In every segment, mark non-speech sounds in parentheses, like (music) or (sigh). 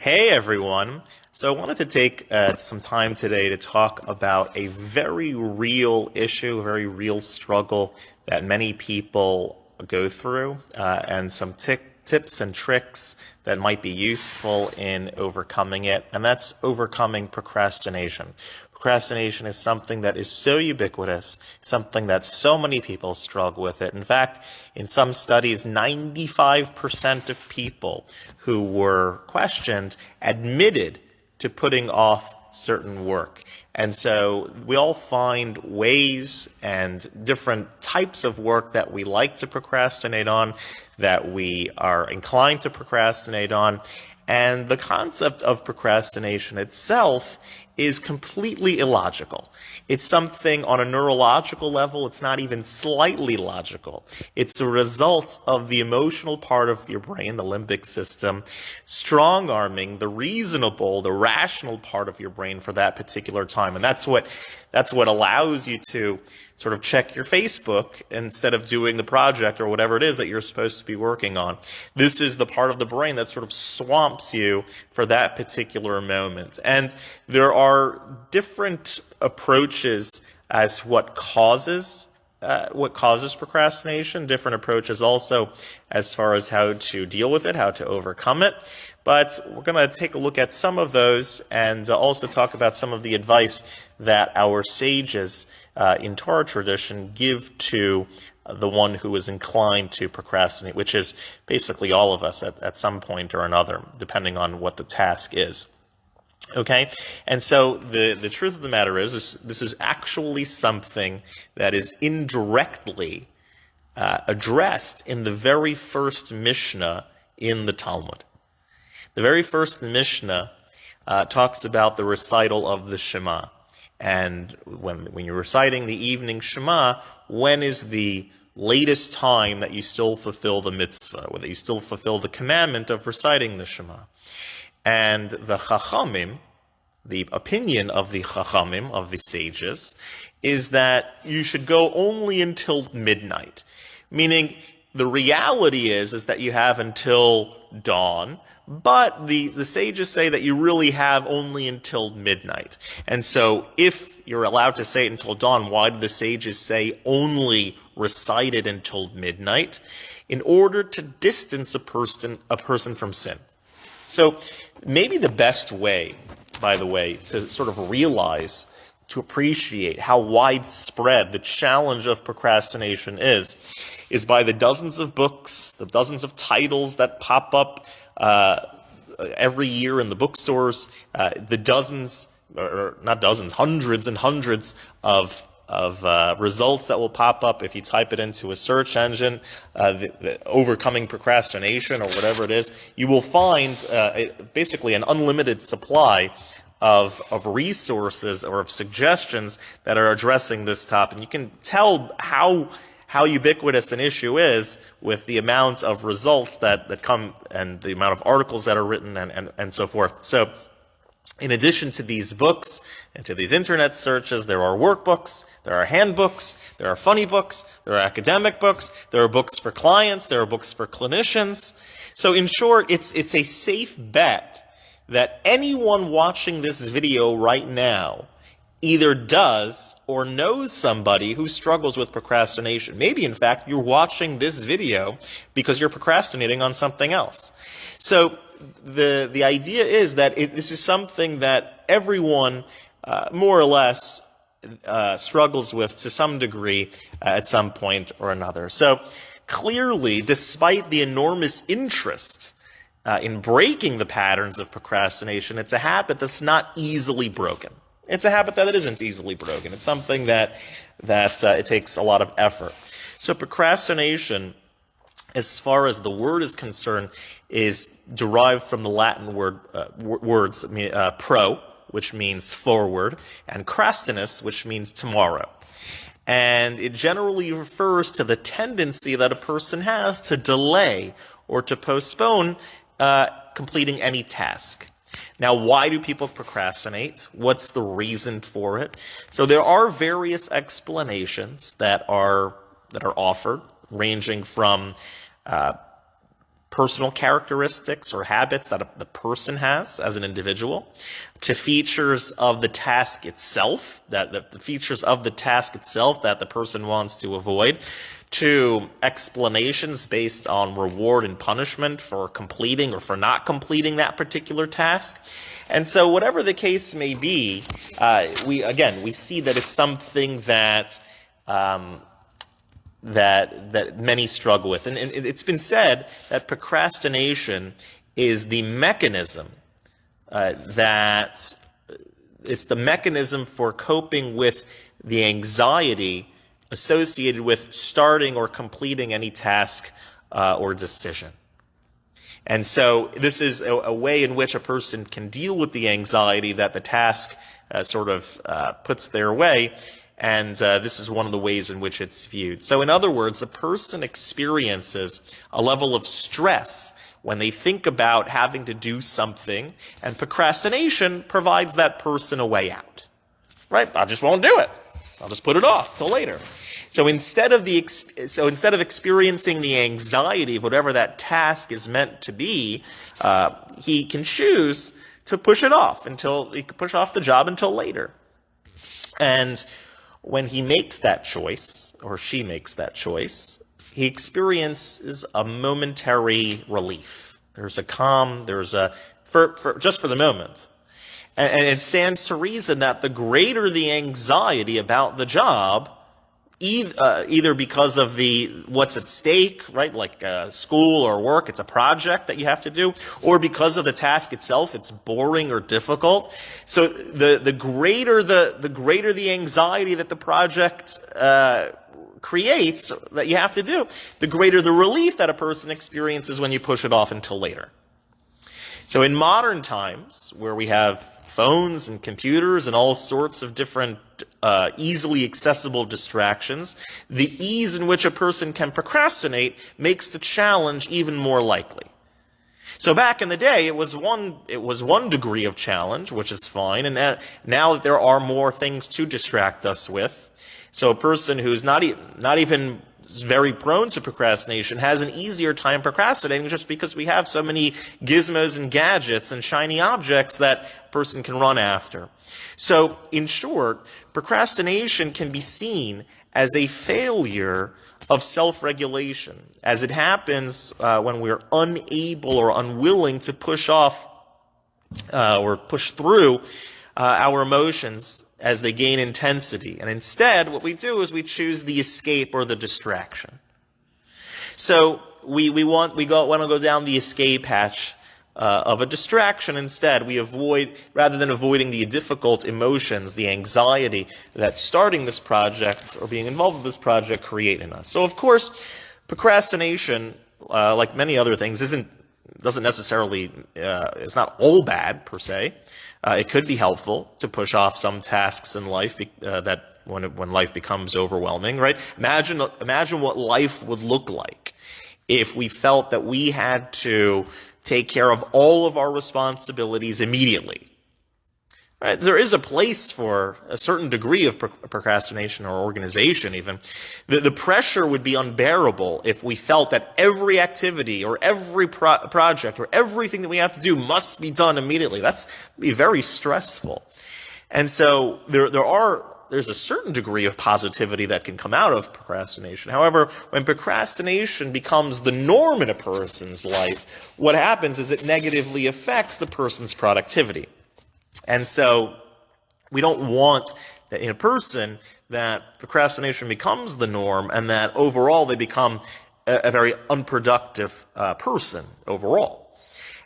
Hey everyone. So I wanted to take uh, some time today to talk about a very real issue, a very real struggle that many people go through, uh, and some tips and tricks that might be useful in overcoming it, and that's overcoming procrastination. Procrastination is something that is so ubiquitous, something that so many people struggle with it. In fact, in some studies, 95% of people who were questioned admitted to putting off certain work. And so we all find ways and different types of work that we like to procrastinate on, that we are inclined to procrastinate on. And the concept of procrastination itself is completely illogical. It's something on a neurological level, it's not even slightly logical. It's a result of the emotional part of your brain, the limbic system, strong arming the reasonable, the rational part of your brain for that particular time. And that's what that's what allows you to sort of check your Facebook instead of doing the project or whatever it is that you're supposed to be working on. This is the part of the brain that sort of swamps you for that particular moment. And there are different approaches as to what causes uh, what causes procrastination, different approaches also as far as how to deal with it, how to overcome it. But we're going to take a look at some of those and also talk about some of the advice that our sages uh, in Torah tradition give to the one who is inclined to procrastinate, which is basically all of us at, at some point or another, depending on what the task is. Okay, and so the, the truth of the matter is, this, this is actually something that is indirectly uh, addressed in the very first Mishnah in the Talmud. The very first Mishnah uh, talks about the recital of the Shema. And when, when you're reciting the evening Shema, when is the latest time that you still fulfill the mitzvah, that you still fulfill the commandment of reciting the Shema? And the Chachamim, the opinion of the Chachamim, of the sages, is that you should go only until midnight. Meaning, the reality is, is that you have until dawn, but the, the sages say that you really have only until midnight. And so if you're allowed to say it until dawn, why do the sages say only recite it until midnight? In order to distance a person, a person from sin. So maybe the best way, by the way, to sort of realize, to appreciate how widespread the challenge of procrastination is, is by the dozens of books, the dozens of titles that pop up uh, every year in the bookstores, uh, the dozens, or not dozens, hundreds and hundreds of of uh, results that will pop up if you type it into a search engine, uh, the, the overcoming procrastination or whatever it is, you will find uh, basically an unlimited supply of, of resources or of suggestions that are addressing this topic. And you can tell how how ubiquitous an issue is with the amount of results that, that come and the amount of articles that are written and, and, and so forth. So in addition to these books and to these internet searches, there are workbooks, there are handbooks, there are funny books, there are academic books, there are books for clients, there are books for clinicians. So in short, it's, it's a safe bet that anyone watching this video right now either does or knows somebody who struggles with procrastination. Maybe, in fact, you're watching this video because you're procrastinating on something else. So the, the idea is that it, this is something that everyone, uh, more or less, uh, struggles with to some degree uh, at some point or another. So clearly, despite the enormous interest uh, in breaking the patterns of procrastination, it's a habit that's not easily broken. It's a habit that isn't easily broken. It's something that that uh, it takes a lot of effort. So procrastination, as far as the word is concerned, is derived from the Latin word uh, words uh, pro, which means forward, and crastinus, which means tomorrow. And it generally refers to the tendency that a person has to delay or to postpone uh, completing any task. Now, why do people procrastinate? What's the reason for it? So there are various explanations that are that are offered, ranging from uh, personal characteristics or habits that the person has as an individual, to features of the task itself, that the, the features of the task itself that the person wants to avoid, to explanations based on reward and punishment for completing or for not completing that particular task. And so, whatever the case may be, uh, we again we see that it's something that um, that that many struggle with. And, and it's been said that procrastination is the mechanism uh, that it's the mechanism for coping with the anxiety associated with starting or completing any task uh, or decision. And so this is a, a, way in which a person can deal with the anxiety that the task uh, sort of uh, puts their way and uh, this is one of the ways in which it's viewed. So, in other words, a person experiences a level of stress when they think about having to do something, and procrastination provides that person a way out. Right? I just won't do it. I'll just put it off till later. So instead of the so instead of experiencing the anxiety of whatever that task is meant to be, uh, he can choose to push it off until he can push off the job until later. And when he makes that choice, or she makes that choice, he experiences a momentary relief. There's a calm, there's a, for, for just for the moment. And, and it stands to reason that the greater the anxiety about the job, uh, either because of the what's at stake, right, like uh, school or work, it's a project that you have to do, or because of the task itself, it's boring or difficult. So the the greater the the greater the anxiety that the project uh, creates that you have to do, the greater the relief that a person experiences when you push it off until later. So in modern times, where we have phones and computers and all sorts of different uh, easily accessible distractions, the ease in which a person can procrastinate makes the challenge even more likely. So back in the day, it was one it was one degree of challenge, which is fine, and now that there are more things to distract us with, so a person who's not e- not even very prone to procrastination has an easier time procrastinating just because we have so many gizmos and gadgets and shiny objects that a person can run after. So, in short, procrastination can be seen as a failure of self regulation, as it happens uh, when we're unable or unwilling to push off uh, or push through uh, our emotions as they gain intensity. And instead, what we do is we choose the escape or the distraction. So we, we want, we go, want to go down the escape hatch uh, of a distraction instead. We avoid, rather than avoiding the difficult emotions, the anxiety that starting this project or being involved with this project create in us. So of course, procrastination, uh, like many other things, isn't, doesn't necessarily, uh, it's not all bad per se. Uh, it could be helpful to push off some tasks in life be, uh, that when, when life becomes overwhelming, right? Imagine, imagine what life would look like if we felt that we had to take care of all of our responsibilities immediately. Right? There is a place for a certain degree of procrastination or organization, even. The, the pressure would be unbearable if we felt that every activity or every pro project or everything that we have to do must be done immediately. That's be very stressful. And so there, there are there's a certain degree of positivity that can come out of procrastination. However, when procrastination becomes the norm in a person's life, what happens is it negatively affects the person's productivity. And so we don't want that in a person that procrastination becomes the norm and that overall they become a, a very unproductive uh, person overall.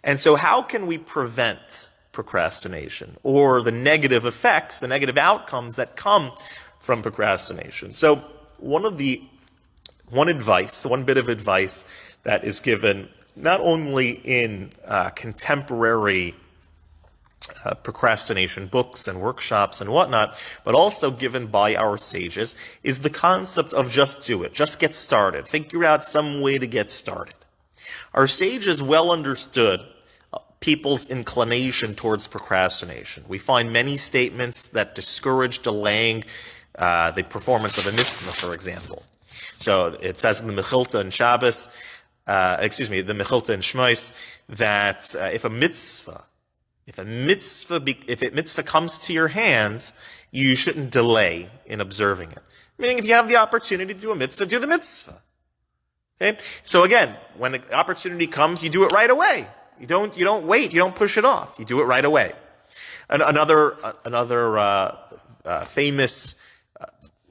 And so how can we prevent procrastination or the negative effects, the negative outcomes that come from procrastination? So one of the one advice, one bit of advice that is given not only in uh, contemporary uh, procrastination books and workshops and whatnot, but also given by our sages, is the concept of just do it, just get started, figure out some way to get started. Our sages well understood uh, people's inclination towards procrastination. We find many statements that discourage delaying uh, the performance of a mitzvah, for example. So it says in the Mechilta and Shabbos, uh, excuse me, the Mechilta and Shmois, that uh, if a mitzvah, if a mitzvah, be, if a mitzvah comes to your hands, you shouldn't delay in observing it. Meaning, if you have the opportunity to do a mitzvah, do the mitzvah. Okay? So again, when the opportunity comes, you do it right away. You don't, you don't wait. You don't push it off. You do it right away. An, another, uh, another uh, uh, famous uh,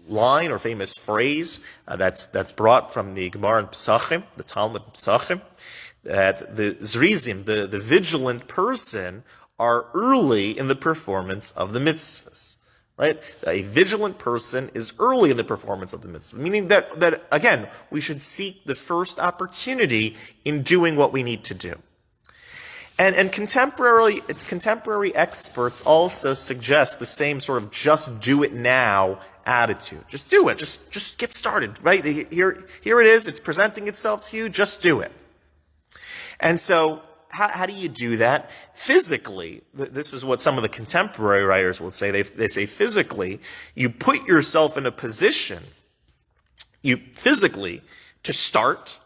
line or famous phrase uh, that's that's brought from the Gemara in Pesachim, the Talmud Pesachim, that the zrizim, the, the vigilant person, are early in the performance of the mitzvahs. Right? A vigilant person is early in the performance of the mitzvah, meaning that, that again, we should seek the first opportunity in doing what we need to do. And, and contemporary, contemporary experts also suggest the same sort of just do it now attitude. Just do it. Just, just get started, right? Here, here it is. It's presenting itself to you. Just do it. And so how, how, do you do that? Physically, this is what some of the contemporary writers will say. They, they say physically, you put yourself in a position, you physically, to start,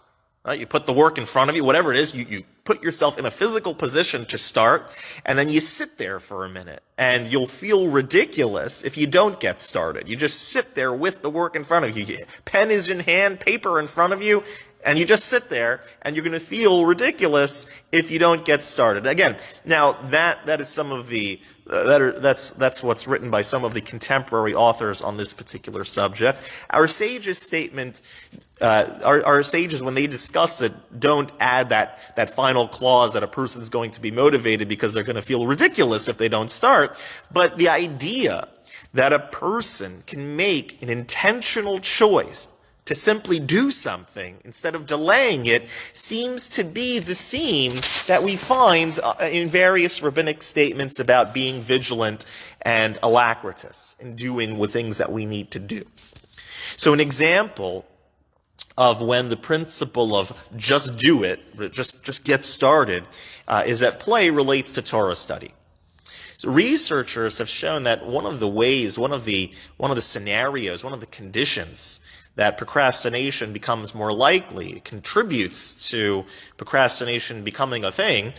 right? You put the work in front of you, whatever it is, you, you put yourself in a physical position to start, and then you sit there for a minute, and you'll feel ridiculous if you don't get started. You just sit there with the work in front of you. Pen is in hand, paper in front of you, and you just sit there and you're going to feel ridiculous if you don't get started. Again, now that, that is some of the, uh, that are, that's, that's what's written by some of the contemporary authors on this particular subject. Our sages statement, uh, our, our sages, when they discuss it, don't add that, that final clause that a person is going to be motivated because they're going to feel ridiculous if they don't start. But the idea that a person can make an intentional choice to simply do something instead of delaying it seems to be the theme that we find uh, in various rabbinic statements about being vigilant and alacritous in doing the things that we need to do. So an example of when the principle of just do it, just, just get started, uh, is at play relates to Torah study. So researchers have shown that one of the ways, one of the, one of the scenarios, one of the conditions that procrastination becomes more likely, contributes to procrastination becoming a thing,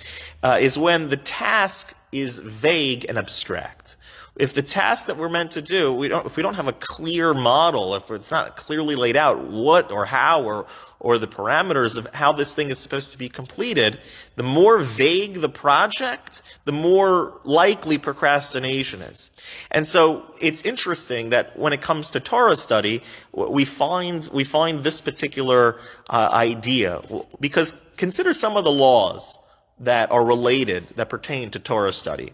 uh, is when the task is vague and abstract if the task that we're meant to do, we don't, if we don't have a clear model, if it's not clearly laid out what or how or, or the parameters of how this thing is supposed to be completed, the more vague the project, the more likely procrastination is. And so it's interesting that when it comes to Torah study, we find, we find this particular uh, idea because consider some of the laws that are related, that pertain to Torah study.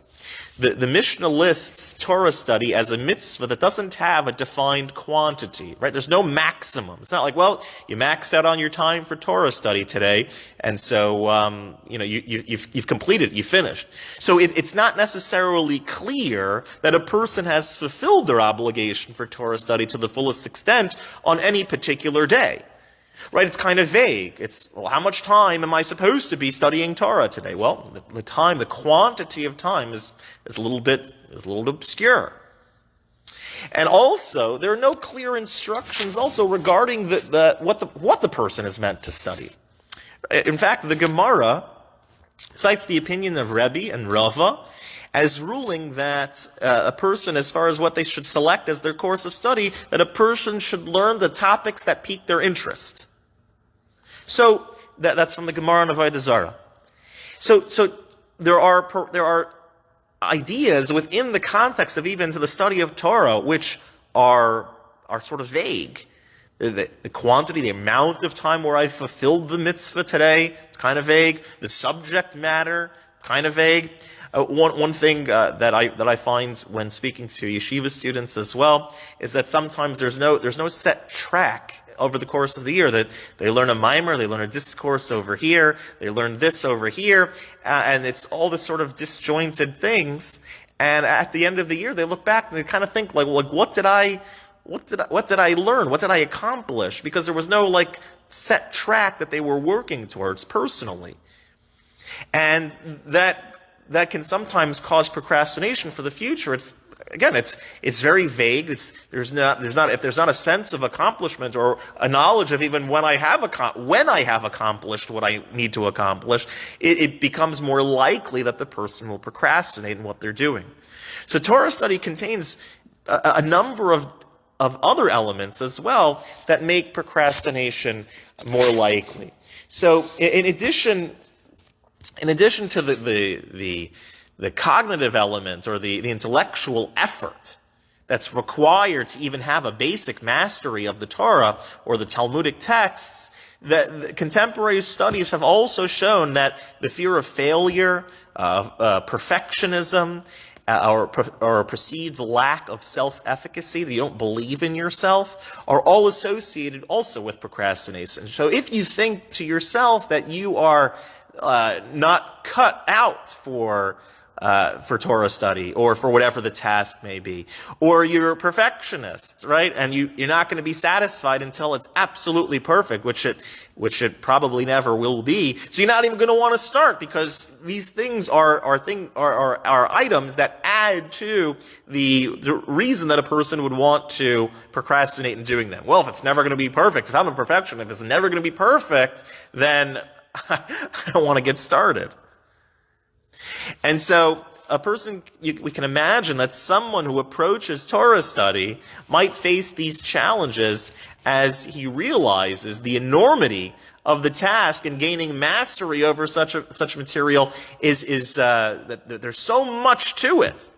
The, the Mishnah lists Torah study as a mitzvah that doesn't have a defined quantity, right? There's no maximum. It's not like, well, you maxed out on your time for Torah study today, and so, um, you know, you, you, have you've, you've completed, you finished. So it, it's not necessarily clear that a person has fulfilled their obligation for Torah study to the fullest extent on any particular day right? It's kind of vague. It's, well, how much time am I supposed to be studying Torah today? Well, the, the time, the quantity of time is, is a little bit, is a little obscure. And also, there are no clear instructions also regarding the, the, what, the, what the person is meant to study. In fact, the Gemara cites the opinion of Rebbe and Rava as ruling that uh, a person, as far as what they should select as their course of study, that a person should learn the topics that pique their interest. So that, that's from the Gemara and Avodah Zarah. So, so there are there are ideas within the context of even to the study of Torah which are are sort of vague. The, the, the, quantity, the amount of time where I fulfilled the mitzvah today, kind of vague. The subject matter, kind of vague. Uh, one, one thing uh, that I that I find when speaking to yeshiva students as well is that sometimes there's no there's no set track over the course of the year. That they, learn a mimer, they learn a discourse over here, they learn this over here, uh, and it's all this sort of disjointed things. And at the end of the year, they look back and they kind of think like, well, like what did I, what did I, what did I learn? What did I accomplish? Because there was no like set track that they were working towards personally, and that that can sometimes cause procrastination for the future. It's again, it's it's very vague. It's there's not there's not if there's not a sense of accomplishment or a knowledge of even when I have when I have accomplished what I need to accomplish, it, it becomes more likely that the person will procrastinate in what they're doing. So Torah study contains a, a number of of other elements as well that make procrastination more likely. So in addition, in addition to the, the, the, the cognitive element or the, the intellectual effort that's required to even have a basic mastery of the Torah or the Talmudic texts, that contemporary studies have also shown that the fear of failure, uh, uh, perfectionism, uh, or, or perceived lack of self-efficacy, that you don't believe in yourself, are all associated also with procrastination. So if you think to yourself that you are uh, not cut out for uh, for Torah study or for whatever the task may be. Or you're a perfectionist, right? And you, you're not going to be satisfied until it's absolutely perfect, which it, which it probably never will be. So you're not even going to want to start because these things are, are, thing, are, are, are items that add to the, the reason that a person would want to procrastinate in doing them. Well, if it's never going to be perfect, if I'm a perfectionist, if it's never going to be perfect, then (laughs) I don't want to get started. And so a person, you, we can imagine that someone who approaches Torah study might face these challenges as he realizes the enormity of the task and gaining mastery over such a, such material is, is uh, that, that there's so much to it.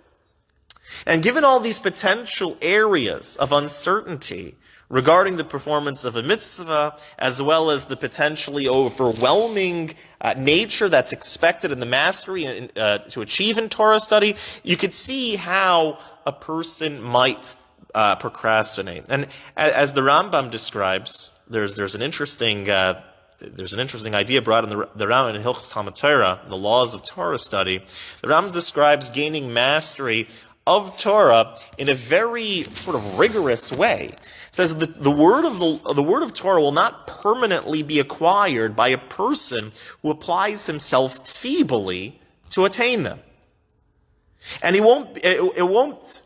And given all these potential areas of uncertainty, regarding the performance of a mitzvah, as well as the potentially overwhelming uh, nature that's expected in the mastery in, uh, to achieve in Torah study, you could see how a person might uh, procrastinate. And as the Rambam describes, there's there's an interesting uh, there's an interesting idea brought in the, the Rambam in Hilchos Talmud Torah, the laws of Torah study. The Rambam describes gaining mastery of Torah in a very sort of rigorous way. It says that the word of the, the word of Torah will not permanently be acquired by a person who applies himself feebly to attain them. And he won't, it, it won't,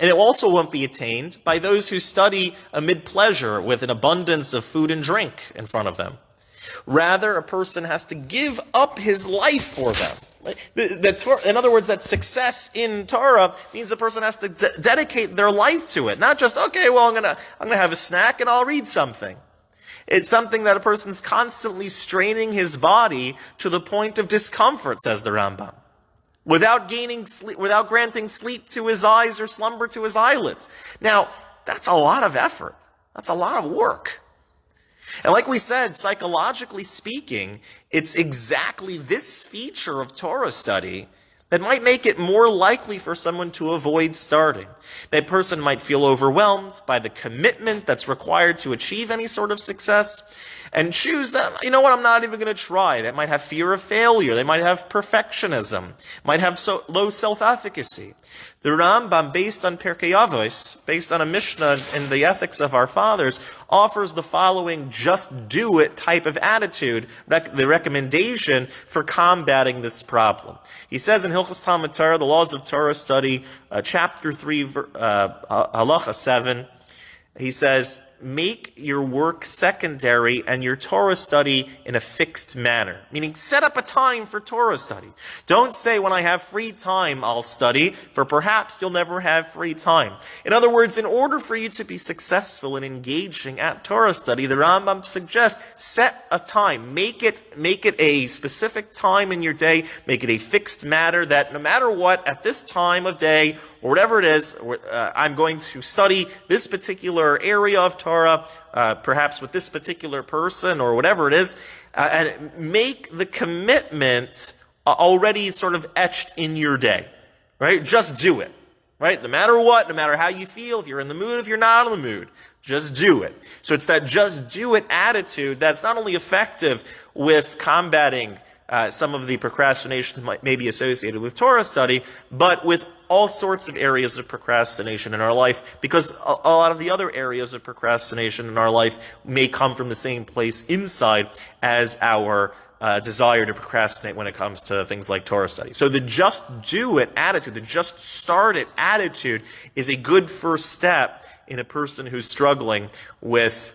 and it also won't be attained by those who study amid pleasure with an abundance of food and drink in front of them. Rather, a person has to give up his life for them. In other words, that success in Torah means the person has to de- dedicate their life to it. Not just, okay, well, I'm gonna, I'm gonna have a snack and I'll read something. It's something that a person's constantly straining his body to the point of discomfort, says the Rambam. Without gaining sleep, without granting sleep to his eyes or slumber to his eyelids. Now, that's a lot of effort. That's a lot of work. And like we said, psychologically speaking, it's exactly this feature of Torah study that might make it more likely for someone to avoid starting. That person might feel overwhelmed by the commitment that's required to achieve any sort of success and choose that, you know what, I'm not even going to try. They might have fear of failure. They might have perfectionism, might have so low self-efficacy. The Rambam, based on Pirkei Avos, based on a Mishnah in the ethics of our fathers, offers the following just do it type of attitude, rec- the recommendation for combating this problem. He says in Hilchos Talmud Torah, the laws of Torah study, uh, chapter 3, uh, halacha 7, he says, make your work secondary and your Torah study in a fixed manner. Meaning, set up a time for Torah study. Don't say, when I have free time, I'll study, for perhaps you'll never have free time. In other words, in order for you to be successful in engaging at Torah study, the Rambam suggests, set a time. Make it, make it a specific time in your day. Make it a fixed matter that no matter what, at this time of day, or whatever it is, uh, I'm going to study this particular area of Torah, uh, perhaps with this particular person or whatever it is, uh, and make the commitment uh, already sort of etched in your day, right? Just do it, right? No matter what, no matter how you feel, if you're in the mood, if you're not in the mood, just do it. So it's that just do it attitude that's not only effective with combating uh, some of the procrastination that might, may be associated with Torah study, but with all sorts of areas of procrastination in our life because a, a, lot of the other areas of procrastination in our life may come from the same place inside as our uh, desire to procrastinate when it comes to things like Torah study. So the just do it attitude, the just start it attitude is a good first step in a person who's struggling with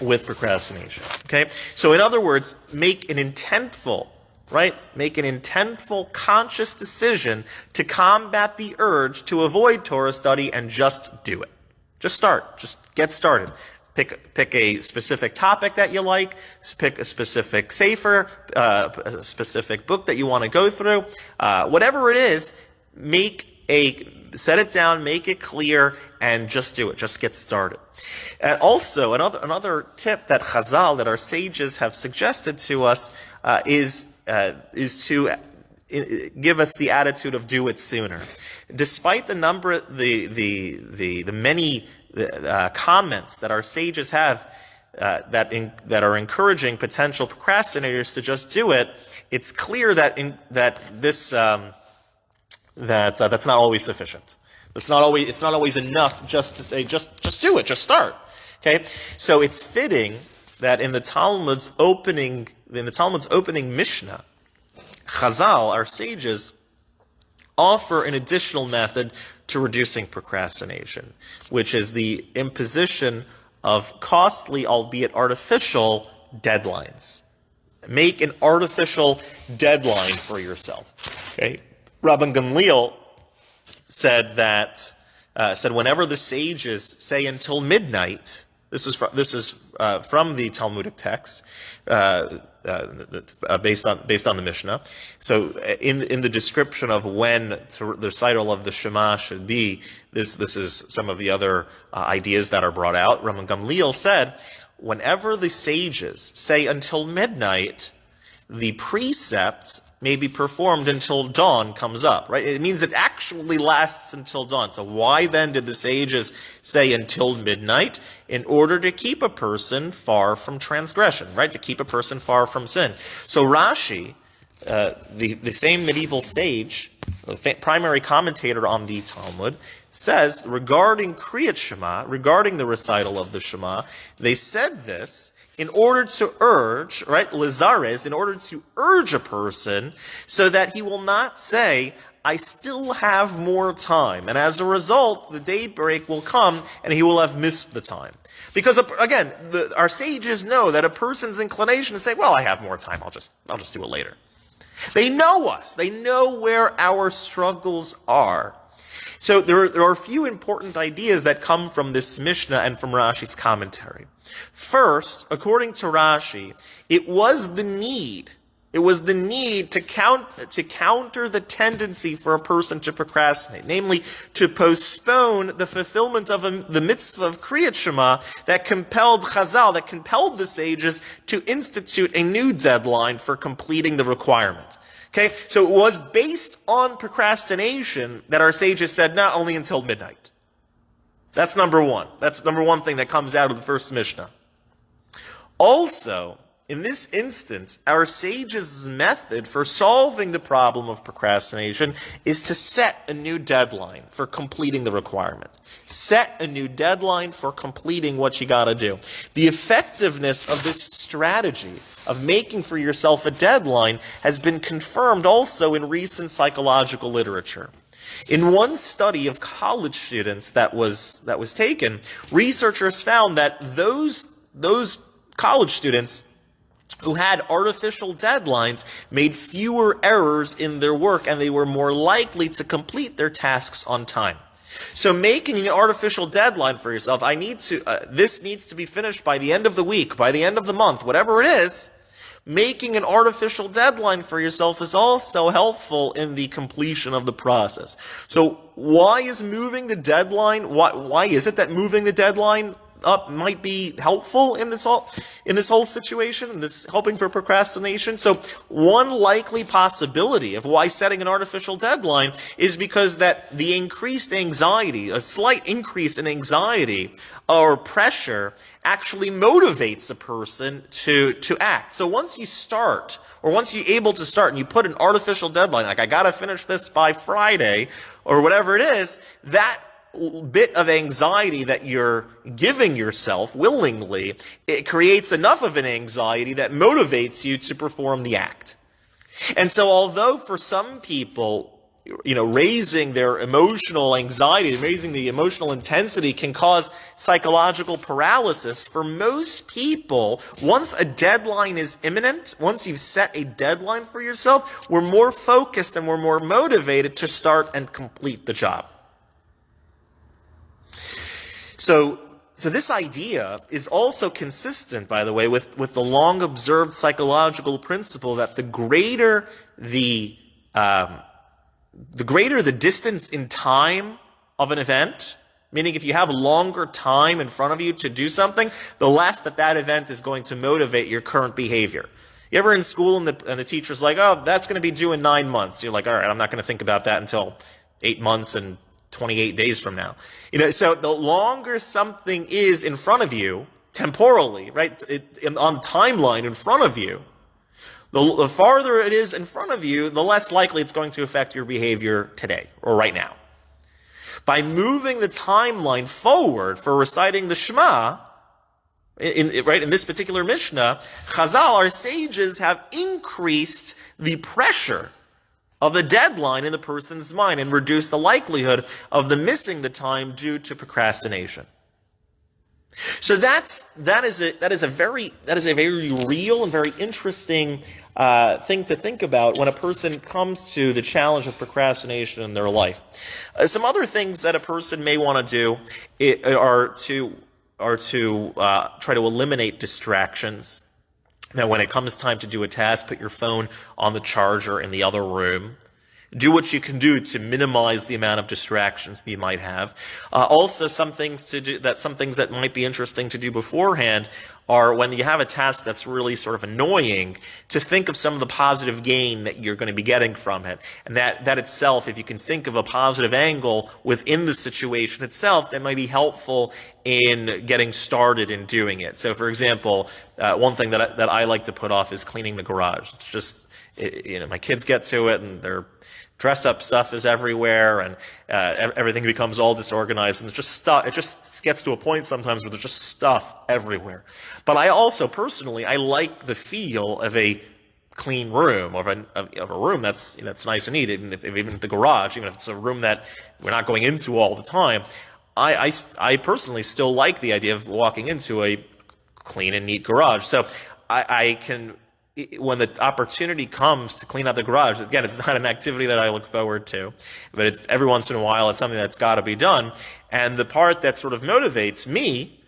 with procrastination. Okay? So in other words, make an intentful, right? Make an intentful, conscious decision to combat the urge to avoid Torah study and just do it. Just start. Just get started. Pick, pick a specific topic that you like, pick a specific sefer, uh, a specific book that you want to go through. Uh, whatever it is, make a set it down, make it clear, and just do it. Just get started. And also, another another tip that Chazal, that our sages have suggested to us, uh, is uh, is to uh, give us the attitude of do it sooner. Despite the number, the the the the many uh, comments that our sages have uh, that in, that are encouraging potential procrastinators to just do it, it's clear that in, that this um, that uh, that's not always sufficient. That's not always it's not always enough just to say just just do it, just start. Okay, so it's fitting that in the Talmud's opening in the Talmud's opening Mishnah, Chazal, our sages, offer an additional method to reducing procrastination, which is the imposition of costly, albeit artificial, deadlines. Make an artificial deadline for yourself. Okay? Rabban Gamliel said that uh, said whenever the sages say until midnight, this is from, this is uh, from the Talmudic text. Uh, uh, uh, based on based on the Mishnah. So uh, in in the description of when the recital of the Shema should be, this this is some of the other uh, ideas that are brought out. Rabban Gamliel said, whenever the sages say until midnight, the precept may be performed until dawn comes up, right? It means it actually lasts until dawn. So why then did the sages say until midnight? In order to keep a person far from transgression, right? To keep a person far from sin. So Rashi, uh, the, the famed medieval sage, the primary commentator on the Talmud, says regarding Kriyat Shema, regarding the recital of the Shema, they said this in order to urge, right, Lizares, in order to urge a person so that he will not say, I still have more time. And as a result, the daybreak will come and he will have missed the time. Because again, the, our sages know that a person's inclination to say, well, I have more time. I'll just, I'll just do it later. They know us. They know where our struggles are. So there are, there are a few important ideas that come from this Mishnah and from Rashi's commentary. First, according to Rashi, it was the need it was the need to, count, to counter the tendency for a person to procrastinate, namely to postpone the fulfillment of a, the mitzvah of Kriyat Shema that compelled Chazal, that compelled the sages to institute a new deadline for completing the requirement. Okay, so it was based on procrastination that our sages said, not only until midnight. That's number one. That's number one thing that comes out of the first Mishnah. Also, in this instance, our sages' method for solving the problem of procrastination is to set a new deadline for completing the requirement. Set a new deadline for completing what you gotta do. The effectiveness of this strategy of making for yourself a deadline has been confirmed also in recent psychological literature. In one study of college students that was, that was taken, researchers found that those, those college students who had artificial deadlines made fewer errors in their work and they were more likely to complete their tasks on time. So making an artificial deadline for yourself, I need to, uh, this needs to be finished by the end of the week, by the end of the month, whatever it is, making an artificial deadline for yourself is also helpful in the completion of the process. So why is moving the deadline, why, why is it that moving the deadline up might be helpful in this whole in this whole situation and this helping for procrastination. So one likely possibility of why setting an artificial deadline is because that the increased anxiety, a slight increase in anxiety or pressure actually motivates a person to to act. So once you start or once you're able to start and you put an artificial deadline like I got to finish this by Friday or whatever it is, that bit of anxiety that you're giving yourself willingly, it creates enough of an anxiety that motivates you to perform the act. And so although for some people you know, raising their emotional anxiety, raising the emotional intensity can cause psychological paralysis. For most people, once a deadline is imminent, once you've set a deadline for yourself, we're more focused and we're more motivated to start and complete the job. So, so this idea is also consistent, by the way, with, with the long observed psychological principle that the greater the um, the greater the distance in time of an event, meaning if you have longer time in front of you to do something, the less that that event is going to motivate your current behavior. You ever in school and the, and the teacher's like, oh, that's going to be due in nine months. You're like, all right, I'm not going to think about that until eight months and 28 days from now. You know, so the longer something is in front of you, temporally, right, it, on the timeline in front of you, the, the farther it is in front of you, the less likely it's going to affect your behavior today or right now. By moving the timeline forward for reciting the Shema, in, in, right in this particular Mishnah, Chazal, our sages, have increased the pressure of the deadline in the person's mind and reduce the likelihood of the missing the time due to procrastination. So that's that is a that is a very that is a very real and very interesting uh, thing to think about when a person comes to the challenge of procrastination in their life. Uh, some other things that a person may want to do it, are to are to uh, try to eliminate distractions. Now, when it comes time to do a task, put your phone on the charger in the other room. Do what you can do to minimize the amount of distractions that you might have. Uh, also, some things to do that some things that might be interesting to do beforehand are when you have a task that's really sort of annoying, to think of some of the positive gain that you're going to be getting from it. And that, that itself, if you can think of a positive angle within the situation itself, that might be helpful in getting started in doing it. So, for example, uh, one thing that I, that I like to put off is cleaning the garage. It's just, it, you know, my kids get to it and they're dress up stuff is everywhere and uh, everything becomes all disorganized and it's just stuff it just gets to a point sometimes where there's just stuff everywhere. But i also personally i like the feel of a clean room of a, of a room that's that's nice and neat even if, even if the garage even if it's a room that we're not going into all the time. I, I, I personally still like the idea of walking into a clean and neat garage. So I, I can when the opportunity comes to clean out the garage, again, it's (laughs) not an activity that I look forward to, but it's every once in a while, it's something that's got to be done. And the part that sort of motivates me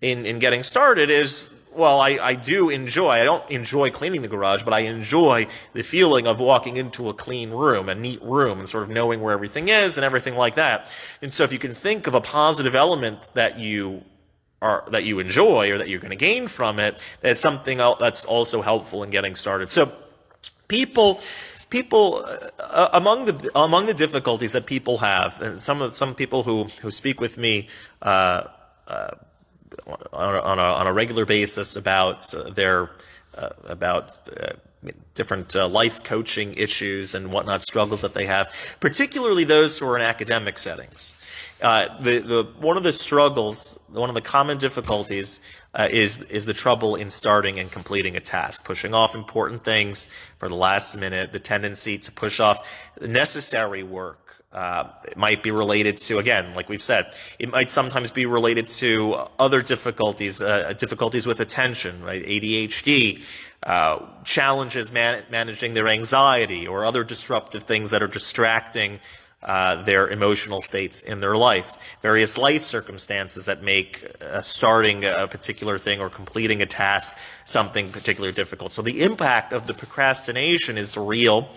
in, in getting started is, well, I, I do enjoy, I don't enjoy cleaning the garage, but I enjoy the feeling of walking into a clean room, a neat room, and sort of knowing where everything is and everything like that. And so if you can think of a positive element that you are, that you enjoy or that you're going to gain from it, that's something that's also helpful in getting started. So people people uh, among the among the difficulties that people have, and some of some people who who speak with me uh, uh, on, a, on, a, on, a, regular basis about their uh, about uh, different uh, life coaching issues and whatnot struggles that they have, particularly those who are in academic settings. Uh, the, the, one of the struggles, one of the common difficulties uh, is, is the trouble in starting and completing a task, pushing off important things for the last minute, the tendency to push off necessary work. Uh, it might be related to, again, like we've said, it might sometimes be related to other difficulties, uh, difficulties with attention, right? ADHD, uh, challenges man managing their anxiety or other disruptive things that are distracting uh, their emotional states in their life, various life circumstances that make uh, starting a particular thing or completing a task something particularly difficult. So the impact of the procrastination is real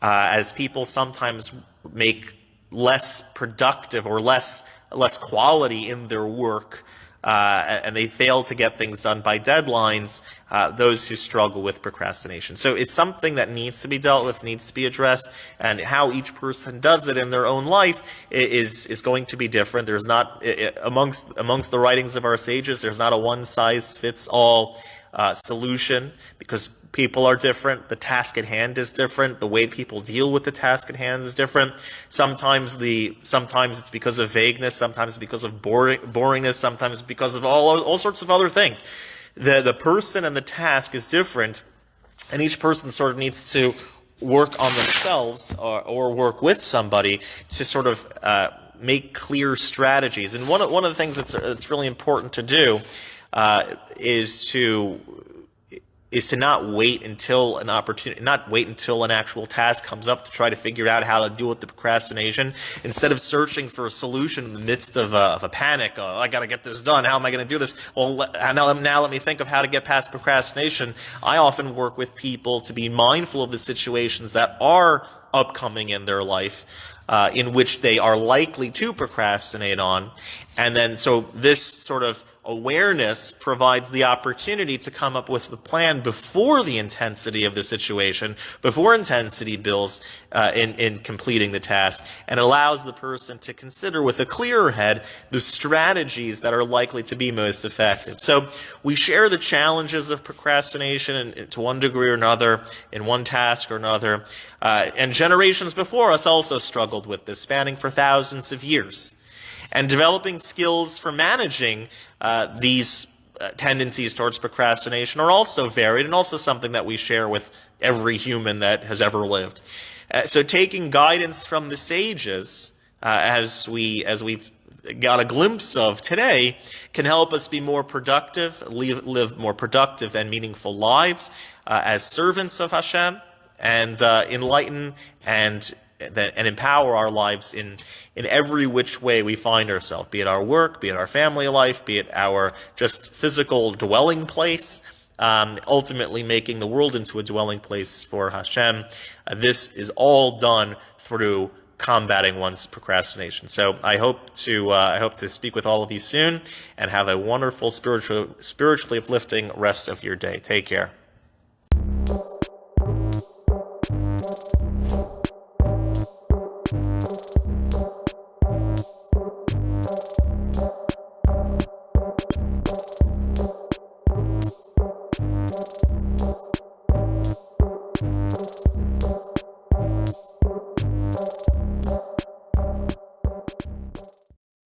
uh, as people sometimes make less productive or less less quality in their work uh, and they fail to get things done by deadlines, uh, those who struggle with procrastination. So it's something that needs to be dealt with, needs to be addressed, and how each person does it in their own life is is going to be different. There's not amongst amongst the writings of our sages, there's not a one size fits all uh, solution because people are different. The task at hand is different. The way people deal with the task at hand is different. Sometimes the sometimes it's because of vagueness. Sometimes because of boring, boringness. Sometimes because of all all sorts of other things. The the person and the task is different, and each person sort of needs to work on themselves or, or work with somebody to sort of uh, make clear strategies. And one of, one of the things that's, that's really important to do uh, is to is to not wait until an opportunity, not wait until an actual task comes up to try to figure out how to deal with the procrastination. Instead of searching for a solution in the midst of a, of a panic, oh, I got to get this done. How am I going to do this? Well, now, now let me think of how to get past procrastination. I often work with people to be mindful of the situations that are upcoming in their life. Uh, in which they are likely to procrastinate on. And then, so this sort of awareness provides the opportunity to come up with the plan before the intensity of the situation, before intensity builds uh, in, in completing the task, and allows the person to consider with a clearer head the strategies that are likely to be most effective. So we share the challenges of procrastination in, to one degree or another, in one task or another, uh, and generations before us also struggled with this, spanning for thousands of years and developing skills for managing uh, these uh, tendencies towards procrastination are also varied and also something that we share with every human that has ever lived. Uh, so taking guidance from the sages, uh, as we as we've got a glimpse of today, can help us be more productive, live, live more productive and meaningful lives uh, as servants of Hashem, and uh, enlighten and and empower our lives in in every which way we find ourselves, be it our work, be it our family life, be it our just physical dwelling place, um, ultimately making the world into a dwelling place for Hashem. Uh, this is all done through combating one's procrastination. So I hope to uh, I hope to speak with all of you soon and have a wonderful spiritual spiritually uplifting rest of your day. Take care.